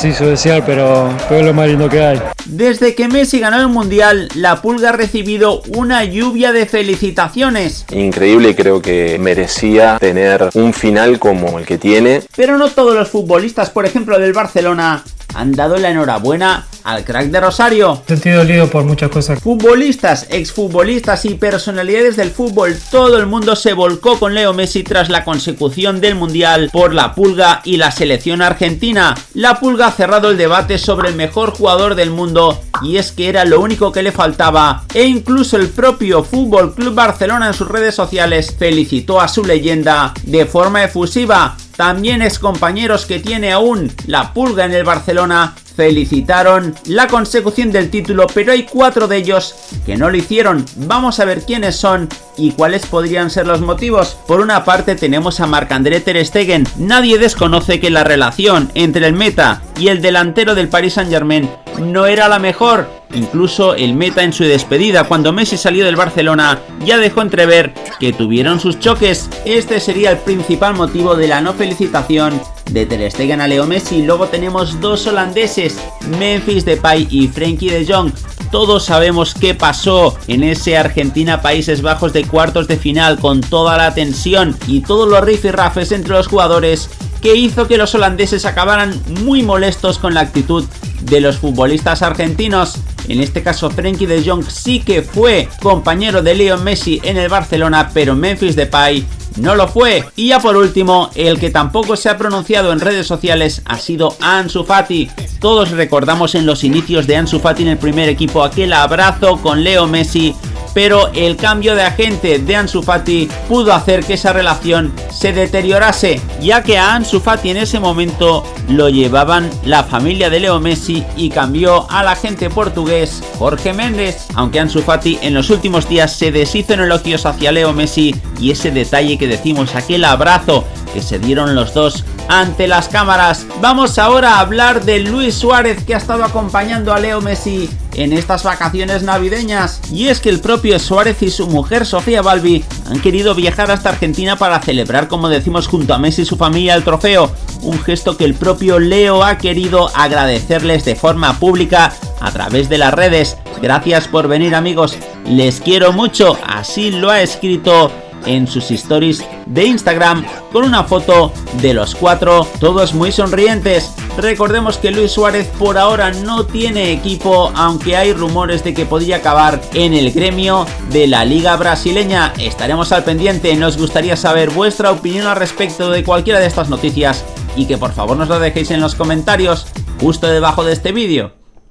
Sí, su desear, pero, pero es lo más lindo que hay. Desde que Messi ganó el Mundial, la Pulga ha recibido una lluvia de felicitaciones. Increíble, creo que merecía tener un final como el que tiene. Pero no todos los futbolistas, por ejemplo del Barcelona, han dado la enhorabuena al crack de Rosario. Sentido lío por muchas cosas. Futbolistas, exfutbolistas y personalidades del fútbol, todo el mundo se volcó con Leo Messi tras la consecución del Mundial por la Pulga y la selección argentina. La Pulga ha cerrado el debate sobre el mejor jugador del mundo y es que era lo único que le faltaba e incluso el propio Fútbol Club Barcelona en sus redes sociales felicitó a su leyenda de forma efusiva también es compañeros que tiene aún la pulga en el Barcelona felicitaron la consecución del título, pero hay cuatro de ellos que no lo hicieron. Vamos a ver quiénes son y cuáles podrían ser los motivos. Por una parte tenemos a Marc-André Ter Stegen. Nadie desconoce que la relación entre el meta y el delantero del Paris Saint-Germain no era la mejor. Incluso el meta en su despedida cuando Messi salió del Barcelona ya dejó entrever que tuvieron sus choques. Este sería el principal motivo de la no felicitación de Ter a Leo Messi. Luego tenemos dos holandeses, Memphis Depay y Frenkie de Jong. Todos sabemos qué pasó en ese Argentina-Países Bajos de cuartos de final con toda la tensión y todos los rifirrafes entre los jugadores que hizo que los holandeses acabaran muy molestos con la actitud de los futbolistas argentinos. En este caso Frenkie de Jong sí que fue compañero de Leo Messi en el Barcelona, pero Memphis Depay no lo fue. Y ya por último, el que tampoco se ha pronunciado en redes sociales ha sido Ansu Fati. Todos recordamos en los inicios de Ansu Fati en el primer equipo aquel abrazo con Leo Messi pero el cambio de agente de Ansu Fati pudo hacer que esa relación se deteriorase, ya que a Ansu Fati en ese momento lo llevaban la familia de Leo Messi y cambió al agente portugués Jorge Méndez, aunque Ansu Fati en los últimos días se deshizo en elogios hacia Leo Messi y ese detalle que decimos, aquel abrazo que se dieron los dos ante las cámaras. Vamos ahora a hablar de Luis Suárez que ha estado acompañando a Leo Messi en estas vacaciones navideñas. Y es que el propio Suárez y su mujer Sofía Balbi han querido viajar hasta Argentina para celebrar, como decimos, junto a Messi y su familia el trofeo. Un gesto que el propio Leo ha querido agradecerles de forma pública a través de las redes. Gracias por venir amigos, les quiero mucho, así lo ha escrito en sus stories de Instagram con una foto de los cuatro, todos muy sonrientes. Recordemos que Luis Suárez por ahora no tiene equipo, aunque hay rumores de que podría acabar en el gremio de la liga brasileña. Estaremos al pendiente, nos gustaría saber vuestra opinión al respecto de cualquiera de estas noticias y que por favor nos lo dejéis en los comentarios justo debajo de este vídeo.